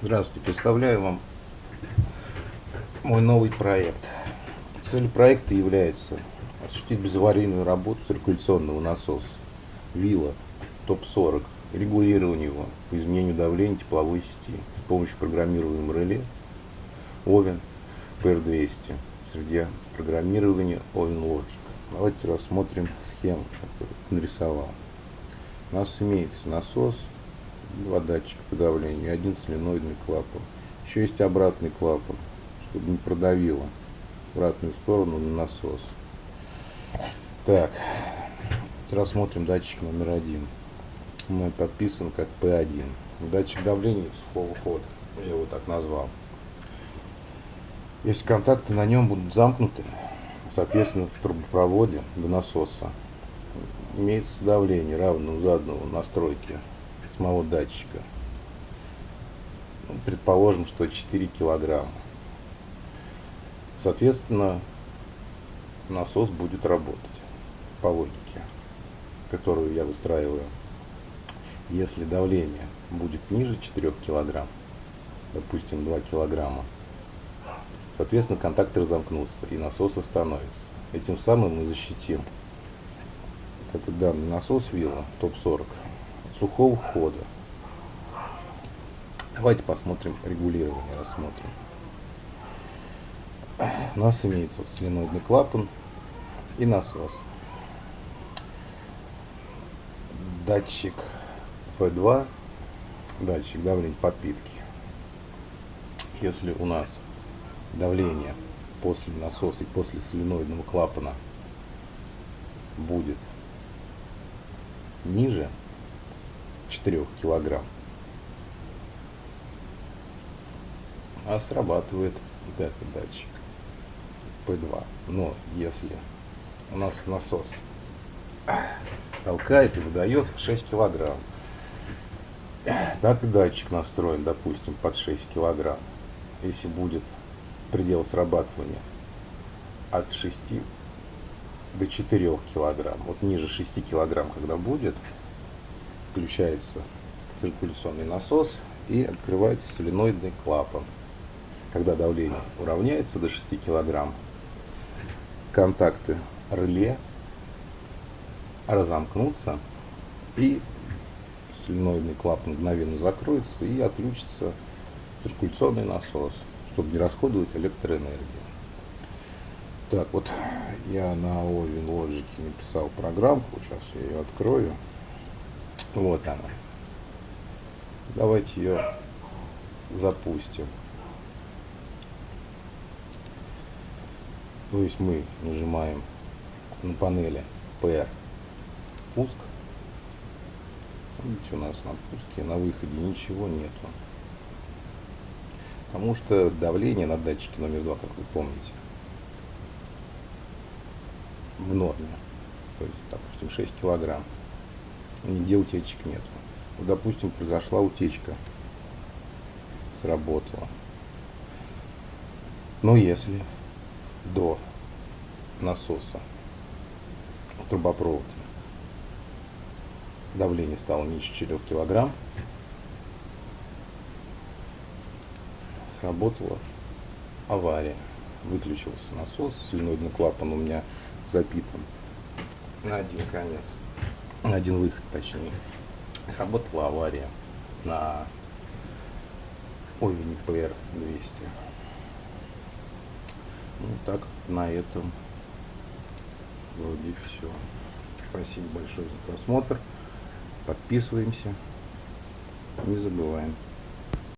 Здравствуйте, представляю вам мой новый проект. Цель проекта является осуществить безаварийную работу циркуляционного насоса ВИЛа ТОП-40, регулирование его по изменению давления тепловой сети с помощью программируемого реле Овен PR200 среди программирования Oven Logic. Давайте рассмотрим схему, которую нарисовал. У нас имеется насос, два датчика по давлению один соленоидный клапан. Еще есть обратный клапан, чтобы не продавило обратную сторону на насос. Так, рассмотрим датчик номер один. Он подписан как P1. Датчик давления сухого хода. Я его так назвал. Если контакты на нем будут замкнуты, соответственно, в трубопроводе до насоса имеется давление равное заданному настройке самого датчика. Ну, предположим, что 4 килограмма. Соответственно, насос будет работать по логике, которую я выстраиваю. Если давление будет ниже 4 килограмм, допустим 2 килограмма, соответственно контакты разомкнутся и насос остановится. Этим самым мы защитим этот данный насос вилла топ-40 сухого хода. Давайте посмотрим регулирование, рассмотрим. У нас имеется вот соленоидный клапан и насос. Датчик P2, датчик давления подпитки. Если у нас давление после насоса и после соленоидного клапана будет ниже 4 килограмм. А срабатывает вот этот датчик P2. Но если у нас насос толкает и выдает 6 килограмм, так и датчик настроен, допустим, под 6 килограмм. Если будет предел срабатывания от 6 до 4 килограмм, вот ниже 6 килограмм, когда будет, включается циркуляционный насос и открывается соленоидный клапан. Когда давление уравняется до 6 кг, контакты реле разомкнутся и соленоидный клапан мгновенно закроется и отключится циркуляционный насос, чтобы не расходовать электроэнергию. Так, вот я на Oven Logic написал программку, сейчас я ее открою. Вот она. Давайте ее запустим. То есть мы нажимаем на панели PR пуск. Видите, у нас на пуске, на выходе ничего нету. Потому что давление на датчике номер два, как вы помните, в норме. То есть, допустим, 6 килограмм нигде утечек нет. Вот, допустим, произошла утечка, сработала. Но если до насоса трубопровод давление стало ниже 4 килограмм, сработала авария. Выключился насос, соленоидный клапан у меня запитан на один конец один выход точнее, сработала авария на Овене PR 200. Ну так, на этом вроде все. Спасибо большое за просмотр. Подписываемся. Не забываем.